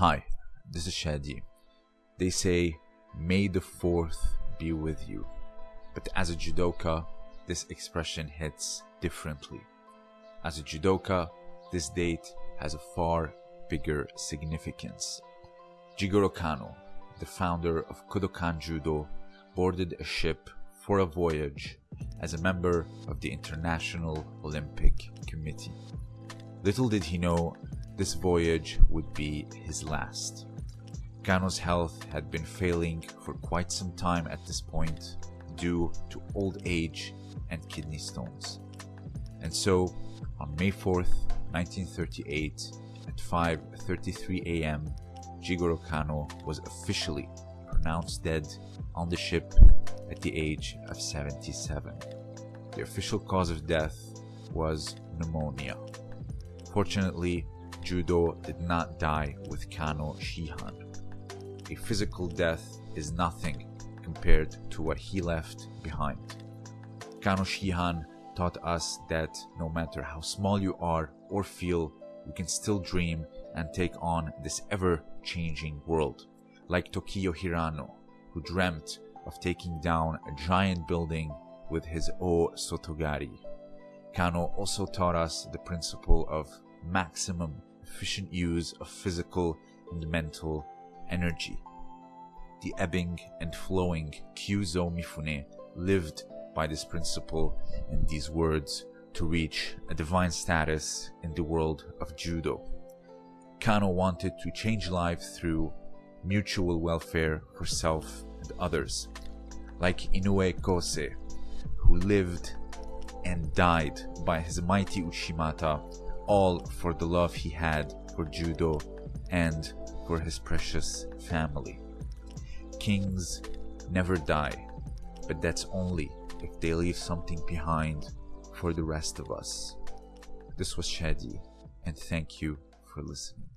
Hi, this is Shadi. They say, May the 4th be with you. But as a judoka, this expression hits differently. As a judoka, this date has a far bigger significance. Jigoro Kano, the founder of Kodokan Judo, boarded a ship for a voyage as a member of the International Olympic Committee. Little did he know this voyage would be his last. Kano's health had been failing for quite some time at this point due to old age and kidney stones. And so, on May 4th, 1938, at 5:33 a.m., Jigoro Kano was officially pronounced dead on the ship at the age of 77. The official cause of death was pneumonia. Fortunately, Judo did not die with Kano Shihan. A physical death is nothing compared to what he left behind. Kano Shihan taught us that no matter how small you are or feel, you can still dream and take on this ever changing world. Like Tokio Hirano, who dreamt of taking down a giant building with his O Sotogari. Kano also taught us the principle of maximum efficient use of physical and mental energy. The ebbing and flowing Kyuzo Mifune lived by this principle and these words to reach a divine status in the world of judo. Kano wanted to change life through mutual welfare for self and others, like Inoue Kosei, who lived and died by his mighty Uchimata, all for the love he had for judo and for his precious family. Kings never die, but that's only if they leave something behind for the rest of us. This was Shadi, and thank you for listening.